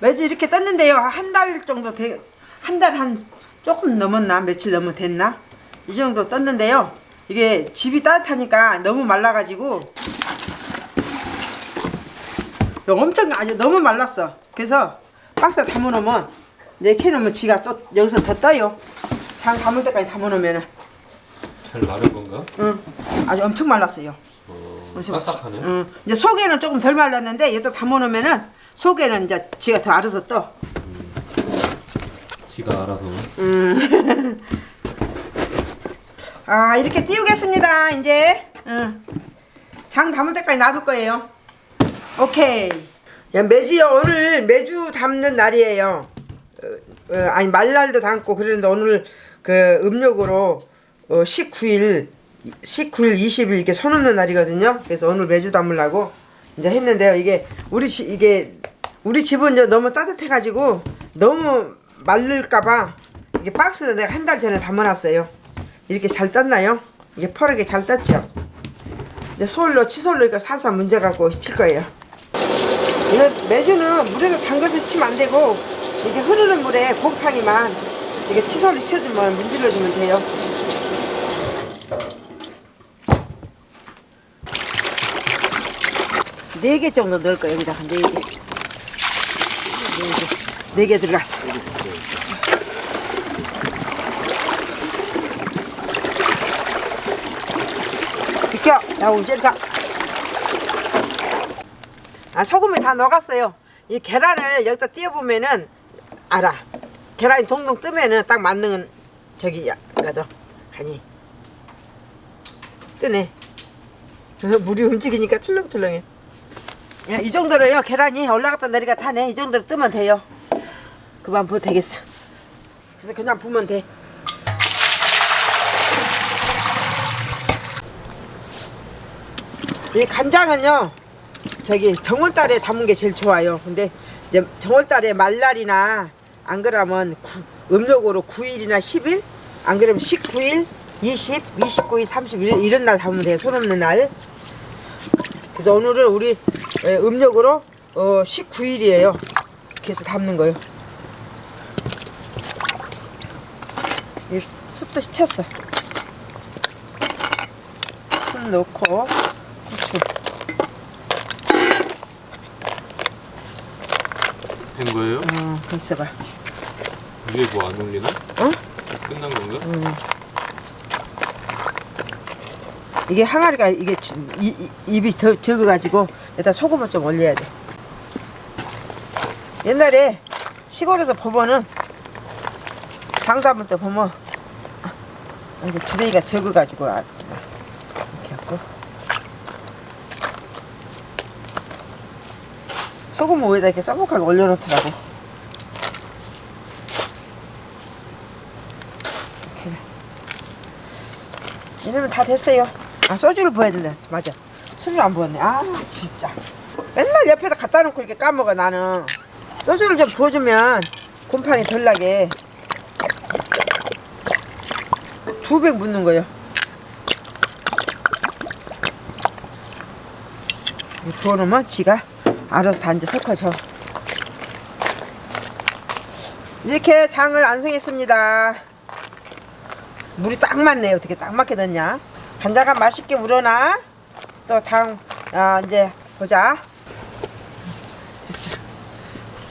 매주 이렇게 떴는데요. 한 달 정도 돼, 한달 한 조금 넘었나? 며칠 넘어 됐나? 이 정도 떴는데요. 이게 집이 따뜻하니까 너무 말라가지고 엄청 아주 너무 말랐어. 그래서 박스에 담아놓으면 내캐 놓으면 지가 또 여기서 더 떠요. 장 담을 때까지 담아놓으면은 잘 마른 건가? 응 아주 엄청 말랐어요. 어, 딱딱하네. 응 이제 속에는 조금 덜 말랐는데 여기다 담아놓으면은 속에는 이제 지가 더 알아서 떠. 지가 알아서. 아 이렇게 띄우겠습니다 이제. 응. 장 담을 때까지 놔둘 거예요. 오케이. 야, 매주요. 오늘 매주 담는 날이에요. 어, 어, 아니 말날도 담고 그러는데 오늘 그 음력으로 어, 19일 19일 20일 이렇게 손 없는 날이거든요. 그래서 오늘 매주 담으려고 이제 했는데요. 이게 우리 집 이게 우리 집은 이제 너무 따뜻해 가지고 너무 마를까봐 이게 박스에 내가 한 달 전에 담아놨어요 이렇게 잘 떴나요? 이게 퍼르게 잘 떴죠? 이제 솔로 치솔로 이거 살살 문제 갖고 칠 거예요. 이거 매주는 물에서 담가서 치면 안 되고 이게 흐르는 물에 곰팡이만 이게 치솔로 쳐주면 문질러주면 돼요. 네 개 정도 넣을 거예요 여기다가 네 개. 네 개. 들어갔어. 비켜! 야, 움직일까? 아, 소금을 다 녹았어요. 이 계란을 여기다 띄워보면은 알아. 계란이 동동 뜨면은 딱 맞는 저기, 거든. 아니. 뜨네. 물이 움직이니까 출렁출렁해. 야, 이 정도로요. 계란이 올라갔다 내려갔다 하네. 이 정도로 뜨면 돼요. 그만 부어도 되겠어. 그래서 그냥 부으면 돼. 이 간장은요 저기 정월달에 담은 게 제일 좋아요. 근데 이제 정월달에 말날이나 안 그러면 구, 음력으로 9일이나 10일? 안 그러면 19일 20, 29일, 31일 이런 날 담으면 돼요 손 없는 날. 그래서 오늘은 우리 에, 음력으로 어, 19일이에요. 그래서 담는 거예요 이 수- 숯도 시쳤어 숯 넣고 후추 된 거예요? 어, 있어봐. 위에 뭐 안 올리나? 어? 끝난 건가? 이게 항아리가 이게 주- 이, 이- 입이 더 적어가지고 일단 소금을 좀 올려야 돼. 옛날에 시골에서 보면은 장담을 때 보면 아, 이게 주둥이가 적어가지고 아, 이렇게 하고 소금 위에다 이렇게 써먹하게 올려놓더라고. 이렇게. 이러면 다 됐어요. 아 소주를 부어야 된다. 맞아. 술을 안 부었네. 아 진짜. 맨날 옆에다 갖다 놓고 이렇게 까먹어 나는. 소주를 좀 부어주면 곰팡이 덜 나게. 두백 묻는 거요. 이 부어놓으면 지가 알아서 다 이제 섞어져. 이렇게 장을 완성했습니다. 물이 딱 맞네. 어떻게 딱 맞게 됐냐? 간장가 맛있게 우러나. 또 당, 아, 이제 보자.